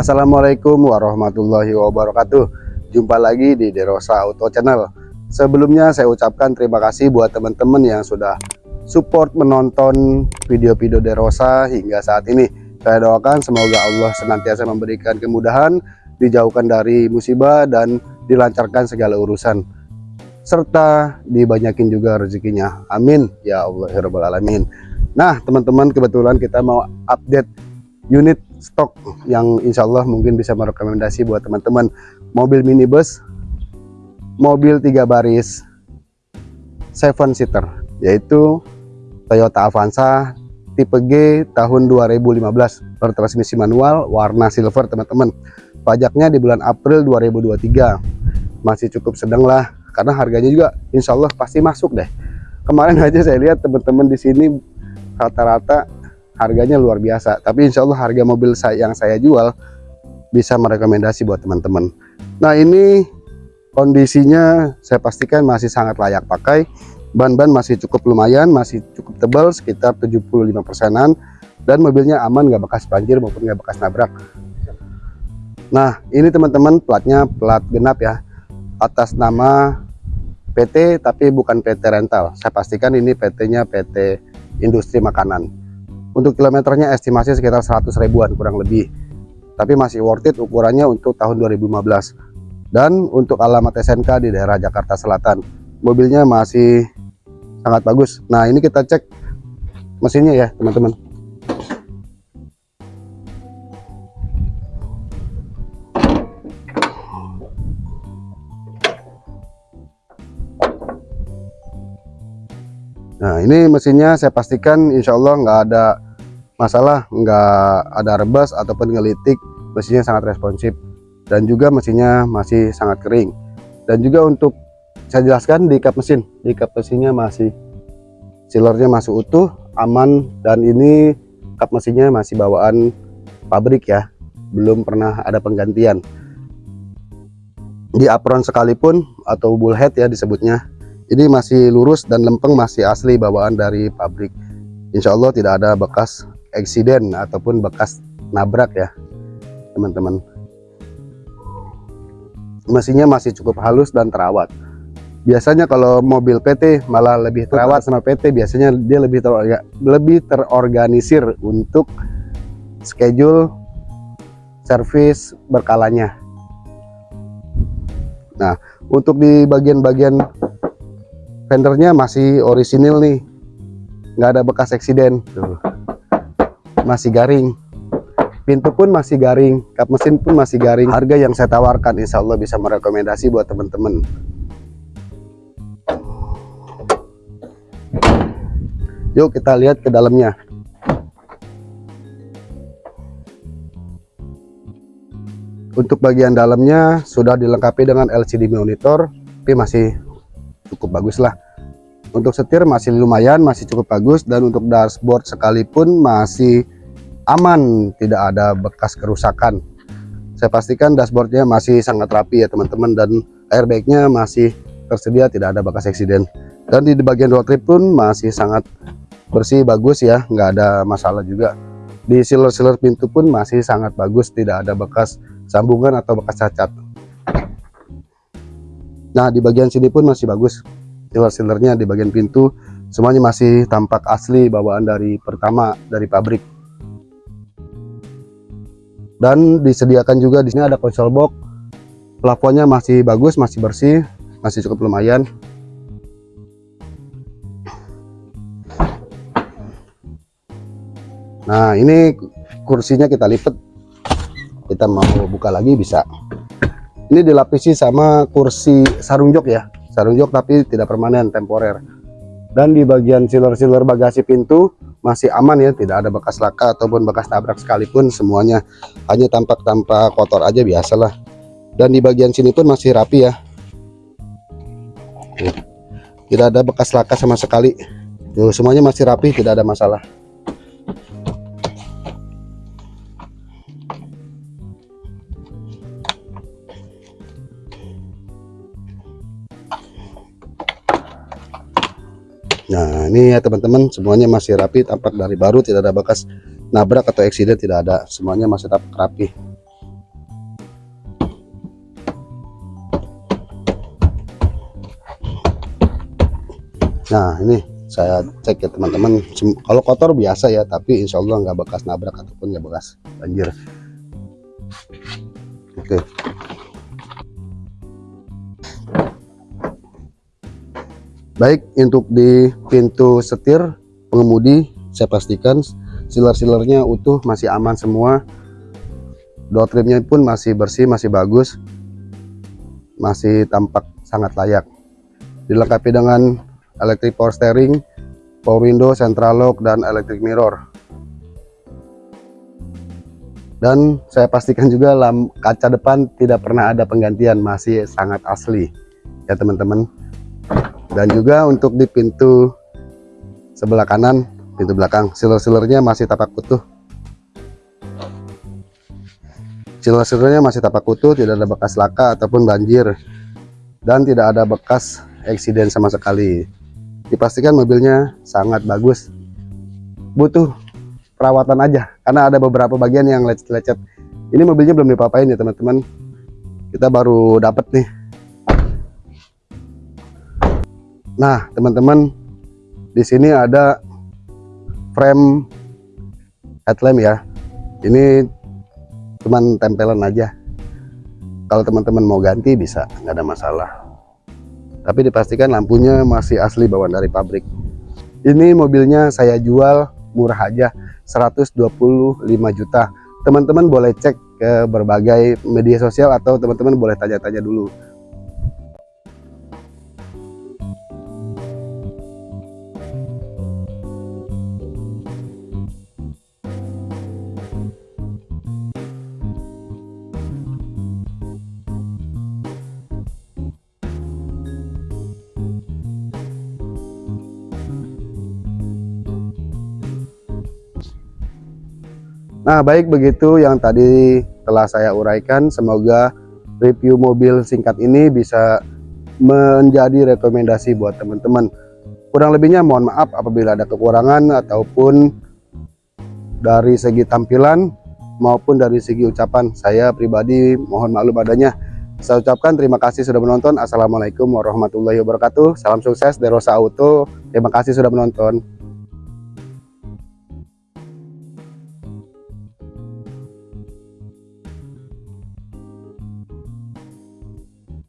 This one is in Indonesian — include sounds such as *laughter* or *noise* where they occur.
Assalamualaikum warahmatullahi wabarakatuh. Jumpa lagi di Derosa Auto Channel. Sebelumnya saya ucapkan terima kasih buat teman-teman yang sudah support menonton video-video Derosa hingga saat ini. Saya doakan semoga Allah senantiasa memberikan kemudahan Dijauhkan dari musibah dan dilancarkan segala urusan. Serta dibanyakin juga rezekinya. Amin. Ya Allah ya Alamin. Nah teman-teman kebetulan kita mau update unit stok yang insya Allah mungkin bisa merekomendasi buat teman-teman. Mobil minibus mobil tiga baris seven seater yaitu Toyota Avanza tipe G tahun 2015 bertransmisi manual warna silver teman-teman. Pajaknya di bulan April 2023 masih cukup sedang lah karena harganya juga insya Allah pasti masuk deh. Kemarin *laughs* aja saya lihat teman-teman di sini rata-rata harganya luar biasa. Tapi insya Allah harga mobil saya yang saya jual bisa merekomendasi buat teman-teman. Nah ini kondisinya saya pastikan masih sangat layak pakai. Ban-ban masih cukup lumayan masih cukup tebal sekitar 75 persenan. Dan mobilnya aman nggak bekas banjir maupun nggak bekas nabrak. Nah ini teman-teman platnya plat genap ya. Atas nama PT tapi bukan PT rental. Saya pastikan ini PT nya PT industri makanan untuk kilometernya estimasi sekitar 100 ribuan kurang lebih. Tapi masih worth it ukurannya untuk tahun 2015 dan untuk alamat SNK di daerah Jakarta Selatan mobilnya masih sangat bagus. Nah ini kita cek mesinnya ya teman-teman Nah ini mesinnya saya pastikan insya Allah nggak ada masalah nggak ada rebas ataupun ngelitik. Mesinnya sangat responsif dan juga mesinnya masih sangat kering. Dan juga untuk saya jelaskan di kap mesin di kap mesinnya masih sealernya masih utuh aman dan ini kap mesinnya masih bawaan pabrik ya. Belum pernah ada penggantian. Di apron sekalipun atau bullhead ya disebutnya ini masih lurus dan lempeng masih asli bawaan dari pabrik. Insya Allah tidak ada bekas eksiden ataupun bekas nabrak ya teman-teman. Mesinnya masih cukup halus dan terawat. Biasanya kalau mobil PT malah lebih terawat sama PT biasanya dia lebih terorga, lebih terorganisir untuk schedule servis berkalanya. Nah untuk di bagian-bagian fendernya masih orisinil nih. Nggak ada bekas eksiden. Tuh. Masih garing. Pintu pun masih garing. Kap mesin pun masih garing. Harga yang saya tawarkan Insya Allah bisa merekomendasi buat teman-teman. Yuk kita lihat ke dalamnya. Untuk bagian dalamnya sudah dilengkapi dengan LCD monitor tapi masih cukup bagus lah. Untuk setir masih lumayan masih cukup bagus. Dan untuk dashboard sekalipun masih aman tidak ada bekas kerusakan. Saya pastikan dashboardnya masih sangat rapi ya teman-teman. Dan airbagnya masih tersedia tidak ada bekas eksiden. Dan di bagian road trip pun masih sangat bersih bagus ya. Nggak ada masalah juga. Di sealer-sealer pintu pun masih sangat bagus tidak ada bekas sambungan atau bekas cacat Nah di bagian sini pun masih bagus. Sealer-sealernya di bagian pintu semuanya masih tampak asli bawaan dari pertama dari pabrik. Dan disediakan juga di sini ada konsol box. Plafonnya masih bagus masih bersih masih cukup lumayan. Nah ini kursinya kita lipat. Kita mau buka lagi bisa ini dilapisi sama kursi sarung jok ya. Sarung jok tapi tidak permanen temporer. Dan di bagian sealer-sealer bagasi pintu masih aman ya tidak ada bekas laka ataupun bekas tabrak sekalipun semuanya hanya tampak tanpa kotor aja biasalah. Dan di bagian sini pun masih rapi ya. Tidak ada bekas laka sama sekali. Tuh, semuanya masih rapi tidak ada masalah nah ini ya teman-teman semuanya masih rapi tampak dari baru tidak ada bekas nabrak atau eksiden tidak ada. Semuanya masih tampak rapi. Nah ini saya cek ya teman-teman. Kalau kotor biasa ya tapi insya Allah nggak bekas nabrak ataupun nggak bekas banjir. Oke. okay. Baik untuk di pintu setir pengemudi saya pastikan silar-silarnya utuh masih aman semua. Door trimnya pun masih bersih masih bagus. Masih tampak sangat layak. Dilengkapi dengan electric power steering power window central lock dan electric mirror. Dan saya pastikan juga lam kaca depan tidak pernah ada penggantian masih sangat asli. Ya teman-teman dan juga untuk di pintu sebelah kanan pintu belakang. Siler-silernya masih tapak utuh. Siler-silernya masih tapak utuh tidak ada bekas laka ataupun banjir. Dan tidak ada bekas eksiden sama sekali. Dipastikan mobilnya sangat bagus. Butuh perawatan aja karena ada beberapa bagian yang lecet-lecet. Ini mobilnya belum dipapain ya teman-teman. Kita baru dapat nih Nah, teman-teman, di sini ada frame headlamp ya. Ini cuman tempelan aja. Kalau teman-teman mau ganti bisa, nggak ada masalah. Tapi dipastikan lampunya masih asli bawaan dari pabrik. Ini mobilnya saya jual murah aja, 125 juta. Teman-teman boleh cek ke berbagai media sosial atau teman-teman boleh tanya-tanya dulu Nah, baik begitu yang tadi telah saya uraikan. Semoga review mobil singkat ini bisa menjadi rekomendasi buat teman-teman. Kurang lebihnya mohon maaf apabila ada kekurangan ataupun dari segi tampilan maupun dari segi ucapan. Saya pribadi mohon maklum adanya. Saya ucapkan terima kasih sudah menonton. Assalamualaikum warahmatullahi wabarakatuh. Salam sukses dari Rosa Auto. Terima kasih sudah menonton.